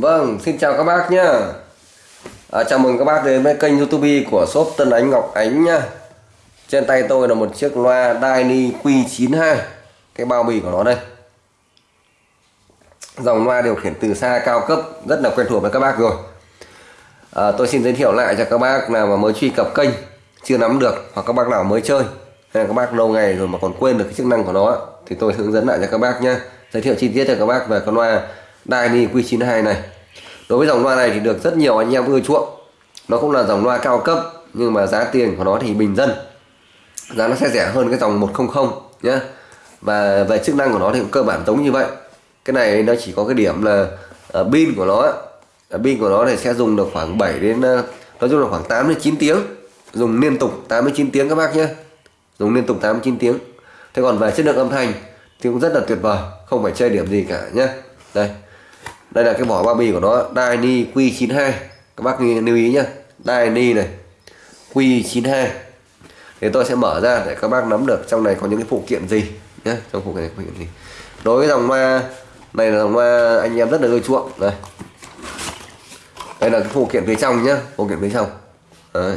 Vâng, xin chào các bác nhá. À, chào mừng các bác đến với kênh YouTube của shop Tân Ánh Ngọc Ánh nhá. Trên tay tôi là một chiếc loa Dyni Q92. Cái bao bì của nó đây. Dòng loa điều khiển từ xa cao cấp rất là quen thuộc với các bác rồi. À, tôi xin giới thiệu lại cho các bác nào mà mới truy cập kênh chưa nắm được hoặc các bác nào mới chơi hay là các bác lâu ngày rồi mà còn quên được cái chức năng của nó thì tôi hướng dẫn lại cho các bác nhé giới thiệu chi tiết cho các bác về con loa Dani Q92 này. Đối với dòng loa này thì được rất nhiều anh em ưa chuộng. Nó cũng là dòng loa cao cấp nhưng mà giá tiền của nó thì bình dân. Giá nó sẽ rẻ hơn cái dòng 100 nhé và về chức năng của nó thì cũng cơ bản giống như vậy. Cái này nó chỉ có cái điểm là uh, pin của nó uh, pin của nó này sẽ dùng được khoảng 7 đến uh, nói chung là khoảng 8 đến 9 tiếng. Dùng liên tục 8 đến 9 tiếng các bác nhé dùng liên tục 8 đến 9 tiếng. Thế còn về chất lượng âm thanh thì cũng rất là tuyệt vời không phải chơi điểm gì cả nhé đây đây là cái vỏ bao bì của nó Dyni Q92 các bác lưu ý nhé Dyni này Q92 thì tôi sẽ mở ra để các bác nắm được trong này có những cái phụ kiện gì nhé trong phụ kiện này phụ kiện gì. Đối với dòng loa này là dòng loa anh em rất là ưa chuộng. Đây. Đây là cái phụ kiện phía trong nhé phụ kiện phía trong. Đấy.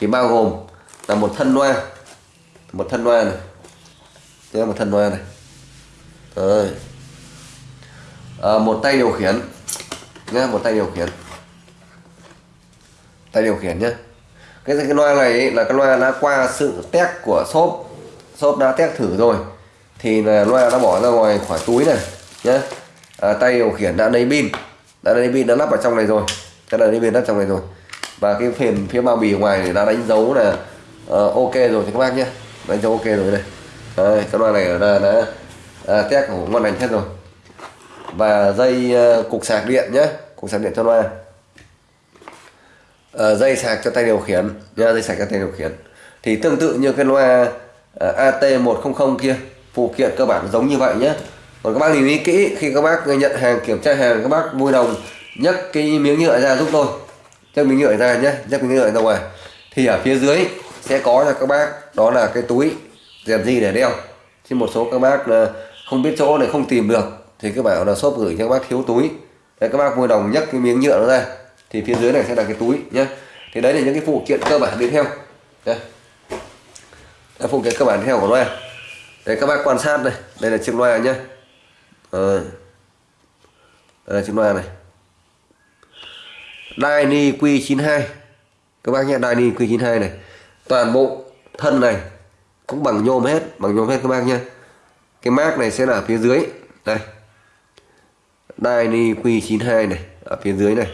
thì bao gồm là một thân loa một thân loa này. Đây là một thân loa này. Đấy. À, một tay điều khiển. Nhé một tay điều khiển. Tay điều khiển nhé cái cái loa này ấy, là cái loa đã qua sự test của shop. Shop đã test thử rồi. Thì là loa đã bỏ ra ngoài khỏi túi này nhé à, tay điều khiển đã lấy pin. Đã lấy pin đã lắp vào trong này rồi. Cái này lấy pin lắp trong này rồi. Và cái phần phía bao bì ngoài đã đánh dấu là uh, ok rồi thì các bác nhé đánh dấu ok rồi đây. Đây cái loa này là đã à, test của ngon lành hết rồi và dây ờ, cục sạc điện nhé. Cục sạc điện cho loa. Ờ, dây sạc cho tay điều khiển. Nha, dây sạc cho tay điều khiển. Thì tương tự như cái loa ờ, AT100 kia, phụ kiện cơ bản giống như vậy nhé. Còn các bác lưu ý kỹ, khi các bác nhận hàng, kiểm tra hàng, các bác vui đồng nhấc cái miếng nhựa ra giúp tôi. Nhấc miếng nhựa ra nhé, nhấc miếng nhựa ra ngoài. Thì ở phía dưới sẽ có cho các bác, đó là cái túi rèn gì để đeo. Chứ một số các bác không biết chỗ này không tìm được thì các bảo là shop gửi cho các bác thiếu túi. Đấy, các bác vui lòng nhấc cái miếng nhựa nó ra. Thì phía dưới này sẽ là cái túi nhé thì đấy là những cái phụ kiện cơ bản tiếp theo đây là phụ kiện cơ bản tiếp theo của loa. Đây các bác quan sát đây. Đây là chiếc loa nhé đây là chiếc loa này. Dyni Q92. Các bác nhé, Dyni Q92 này. Toàn bộ thân này cũng bằng nhôm hết, bằng nhôm hết các bác nhé cái mác này sẽ là phía dưới. Đây. Dyni Q92 này ở phía dưới này.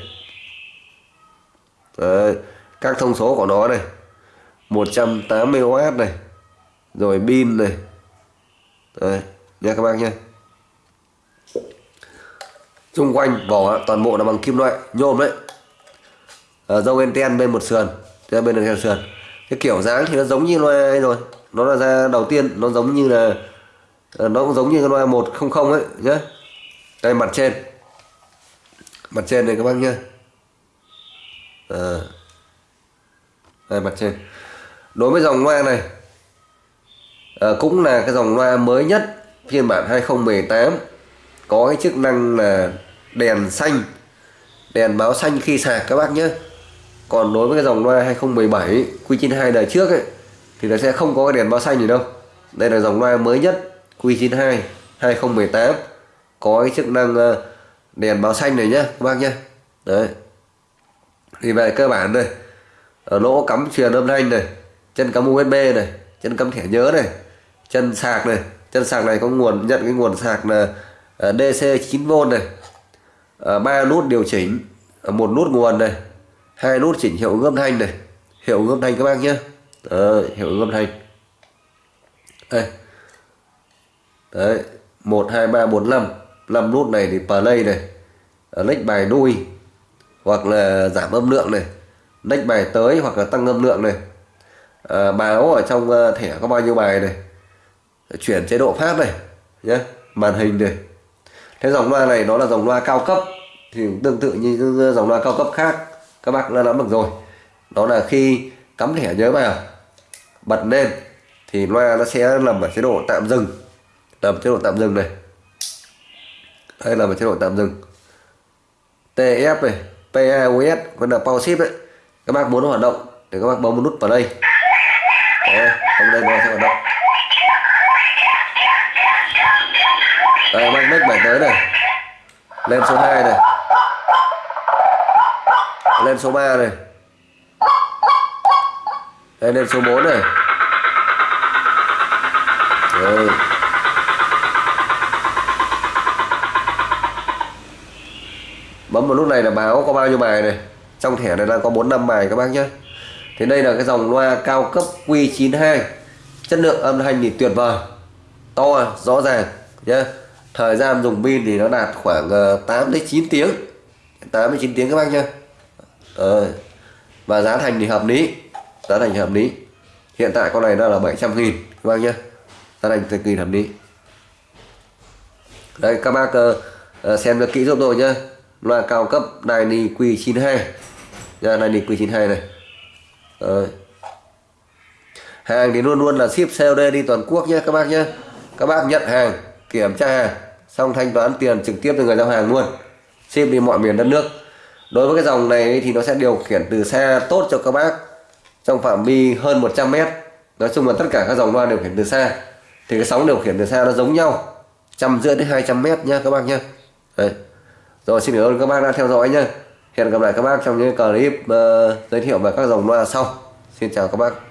Đấy. các thông số của nó này 180W này rồi pin này. Đấy. nha các bác nhé. Xung quanh vỏ toàn bộ là bằng kim loại nhôm đấy. À, dâu enten bên một sườn bên bên một sườn. Cái kiểu dáng thì nó giống như loa ấy rồi. Nó là ra đầu tiên nó giống như là nó cũng giống như cái loa 100 ấy nhé đây mặt trên. Mặt trên này các bác nhé. À. đây mặt trên. Đối với dòng loa này à, cũng là cái dòng loa mới nhất phiên bản 2018 có cái chức năng là đèn xanh đèn báo xanh khi sạc các bác nhé. Còn đối với cái dòng loa 2017 Q92 đời trước ấy thì nó sẽ không có cái đèn báo xanh gì đâu. Đây là dòng loa mới nhất Q92 2018 có cái chức năng ờ, đèn báo xanh này nhé các bác nhé đấy. Thì về cơ bản đây ở lỗ cắm truyền âm thanh này chân cắm USB này chân cắm thẻ nhớ này chân sạc này chân sạc này có nguồn nhận cái nguồn sạc là ờ, DC 9V này. Ờ, ba nút điều chỉnh một nút nguồn này hai nút chỉnh hiệu ứng âm thanh này. Hiệu ứng âm thanh các bác nhé đấy, hiệu ứng âm thanh. Đây. Đấy một hai ba bốn năm. 5 nút này thì play này ờ, lách bài nuôi hoặc là giảm âm lượng này lách bài tới hoặc là tăng âm lượng này. À, báo ở trong ờ, thẻ có bao nhiêu bài này chuyển chế độ phát này nhé màn hình này. Thế dòng loa này nó là dòng loa cao cấp thì tương tự như dòng loa cao cấp khác các bác đã nắm được rồi. Đó là khi cắm thẻ nhớ vào bật lên thì loa nó sẽ nằm ở chế độ tạm dừng nằm chế độ tạm dừng này đây là một chế độ tạm dừng. TF này PAOS vẫn là Power Shift đấy. Các bác muốn hoạt động thì các bác bấm một nút vào đây. Đấy, bấm đây nó sẽ hoạt động. Đây các bác nấc bảy tới này. Lên số 2 này. Lên số 3 này. Đây lên số 4 này. Đấy. Bấm lúc này là báo có bao nhiêu bài này? Trong thẻ này đang có 4 năm bài các bác nhé thì đây là cái dòng loa cao cấp Q92. Chất lượng âm thanh thì tuyệt vời. To rõ ràng nhé thời gian dùng pin thì nó đạt khoảng ờ, 8 đến 9 tiếng. 8 đến 9 tiếng các bác nhé ờ. và giá thành thì hợp lý. Giá thành hợp lý. Hiện tại con này nó là 700 nghìn các bác nhé giá thành cực kỳ hợp lý. Đây các bác uh, xem được kỹ giúp tôi nhé loa cao cấp Dyni Q92. Dạ, Ra Dyni Q92 này. Đấy. hàng thì luôn luôn là ship COD đi toàn quốc nhé các bác nhé. Các bác nhận hàng, kiểm tra hàng, xong thanh toán tiền trực tiếp từ người giao hàng luôn. Ship đi mọi miền đất nước. Đối với cái dòng này thì nó sẽ điều khiển từ xa tốt cho các bác trong phạm vi hơn 100 mét. Nói chung là tất cả các dòng loa điều khiển từ xa thì cái sóng điều khiển từ xa nó giống nhau, trăm rưỡi đến 200 mét nha các bác nhé Đấy rồi xin cảm ơn các bác đã theo dõi nhé hẹn gặp lại các bác trong những clip uh, giới thiệu về các dòng loa sau. Xin chào các bác.